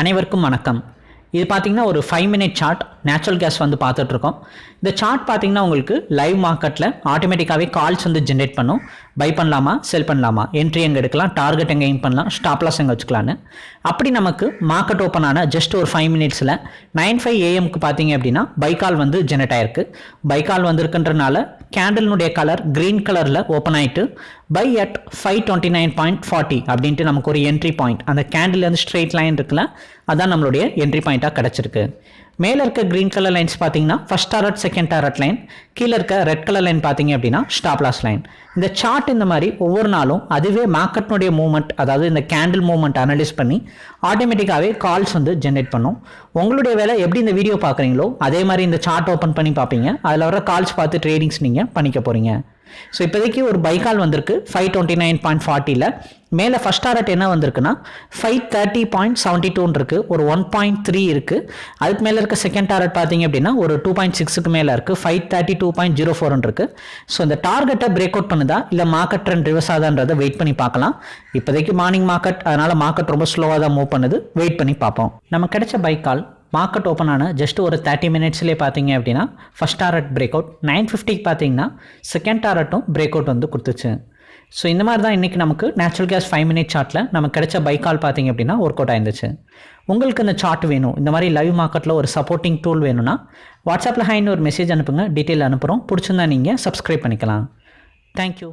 அனைவருக்கும் வணக்கம். இது பார்த்திங்கன்னா ஒரு five minute chart natural gas வந்து பார்த்துட்ருக்கோம் இந்த சார்ட் பார்த்தீங்கன்னா உங்களுக்கு லைவ் மார்க்கெட்டில் ஆட்டோமேட்டிக்காகவே கால்ஸ் வந்து ஜென்ரேட் பண்ணும். பை பண்ணலாமா செல் பண்ணலாமா? என்ட்ரி எங்கே எடுக்கலாம் டார்கெட் எங்கே எய்ம் பண்ணலாம் ஸ்டாப்லாஸ் எங்கே வச்சுக்கலான்னு அப்படி நமக்கு மார்க்கெட் ஓப்பன் ஆன ஜஸ்ட் ஒரு ஃபைவ் மினிட்ஸில் நைன் ஃபைவ் ஏஎம்க்கு பார்த்தீங்க அப்படின்னா பைக்கால் வந்து ஜெனரேட் ஆயிருக்கு. பைக்கால் வந்திருக்குன்றனால கேண்டலினுடைய கலர் க்ரீன் கலரில் ஓப்பன் ஆகிட்டு buy at five twenty nine point forty அப்படின்ட்டு நமக்கு ஒரு என்ட்ரி பாயிண்ட் அந்த கேண்டில் வந்து ஸ்ட்ரெயிட் லைன் இருக்குல்ல அதான் நம்மளுடைய என்ட்ரி பாயிண்ட்டாக கிடச்சிருக்கு. மேலே இருக்க க்ரீன் கலர் லைன்ஸ் பார்த்தீங்கன்னா first target second target line கீழே இருக்க ரெட் கலர் லைன் பார்த்தீங்க அப்படின்னா ஸ்டாப் லாஸ் லைன் இந்த சார்ட் இந்த மாதிரி ஒவ்வொரு நாளும் அதுவே மார்க்கெட்னுடைய மூவ்மெண்ட் அதாவது இந்த கேண்டில் மூவ்மெண்ட் அனலைஸ் பண்ணி ஆட்டோமேட்டிக்காகவே கால்ஸ் வந்து ஜென்ரேட் பண்ணும். உங்களுடைய வேலை எப்படி இந்த வீடியோ பார்க்குறீங்களோ அதே மாதிரி இந்த சார்ட் ஓப்பன் பண்ணி பார்ப்பீங்க. அதில் வர கால்ஸ் பார்த்து ட்ரேடிங்ஸ் நீங்கள் பண்ணிக்க போகிறீங்க ஸோ இப்போதைக்கு ஒரு பைக்கால் வந்திருக்கு ஃபைவ் டுவெண்ட்டி நைன் பாயிண்ட் ஃபார்ட்டியில் மேலே ஃபஸ்ட் டாரட் என்ன வந்திருக்குன்னா ஃபைவ் தேர்ட்டி பாயிண்ட் செவன்ட்டி டூன்னு இருக்குது ஒரு ஒன் பாயிண்ட் த்ரீ இருக்குது அதுக்கு மேலே இருக்க செகண்ட் டாரட் பார்த்தீங்க அப்படின்னா ஒரு டூ பாயிண்ட் சிக்ஸுக்கு மேலே இருக்குது five thirty two point zero ஃபோர்னு இருக்குது ஸோ இந்த டார்கெட்டை பிரேக் அவுட் பண்ணுதா இல்லை மார்க்கெட் ட்ரெண்ட் ரிவர்ஸ் ஆகுதான்றதை வெயிட் பண்ணி பார்க்கலாம். இப்போதைக்கு மார்னிங் மார்க்கெட் அதனால் மார்க்கெட் ரொம்ப ஸ்லோவாக தான் மூவ் பண்ணுது. வெயிட் பண்ணி பார்ப்போம். நம்ம கிடைச்ச பைக்கால் மார்க்கெட் ஓப்பன் ஆன ஜஸ்ட் ஒரு தேர்ட்டி மினிட்ஸ்லேயே பார்த்தீங்க அப்படின்னா first target break out nine ஃபிஃப்டிக்கு பார்த்தீங்கன்னா செகண்ட் டாரட்டும் பிரேக் அவுட் வந்து கொடுத்துச்சு. ஸோ இந்த மாதிரி தான் இன்றைக்கி நமக்கு நேச்சுரல் கேஸ் ஃபைவ் மினிட் சார்ட்டில் நமக்கு கிடைச்ச பைக்கால் பார்த்தீங்க அப்படின்னா ஒர்க் அவுட் ஆயிருந்துச்சு. உங்களுக்கு இந்த சார்ட் வேணும். இந்த மாதிரி லைவ் மார்க்கெட்டில் ஒரு சப்போர்ட்டிங் டூல் வேணும்னா வாட்ஸ்அப்பில் ஹைன்னு ஒரு மெசேஜ் அனுப்புங்க. டீட்டெயில் அனுப்புகிறோம் பிடிச்சிருந்தா நீங்கள் சப்ஸ்கிரைப் பண்ணிக்கலாம். தேங்க்யூ